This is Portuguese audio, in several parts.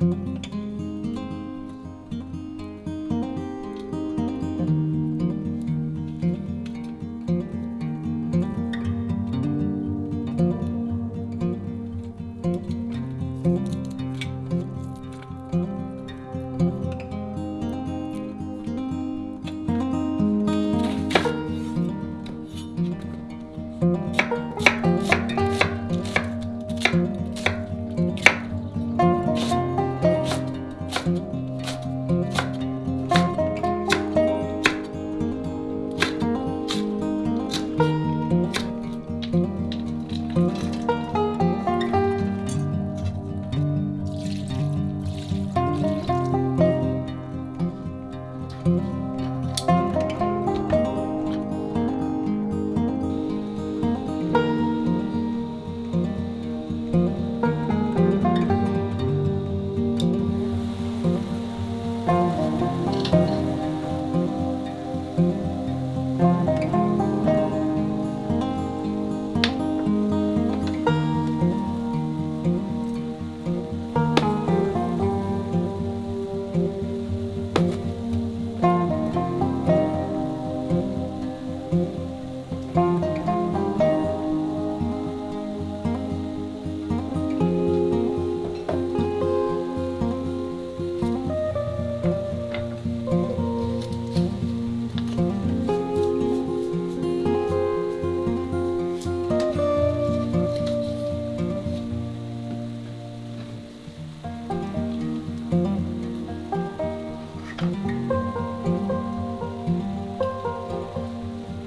thank you thank mm -hmm. you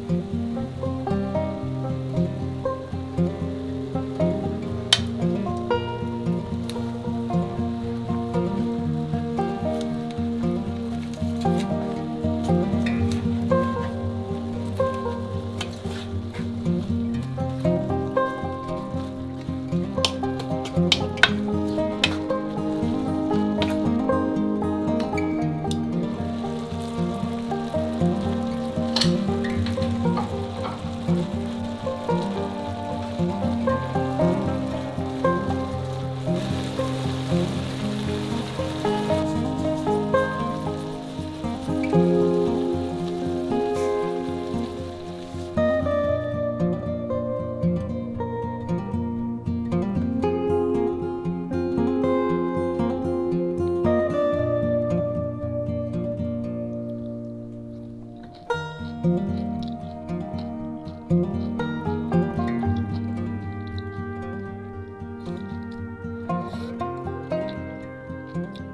mm you. thank you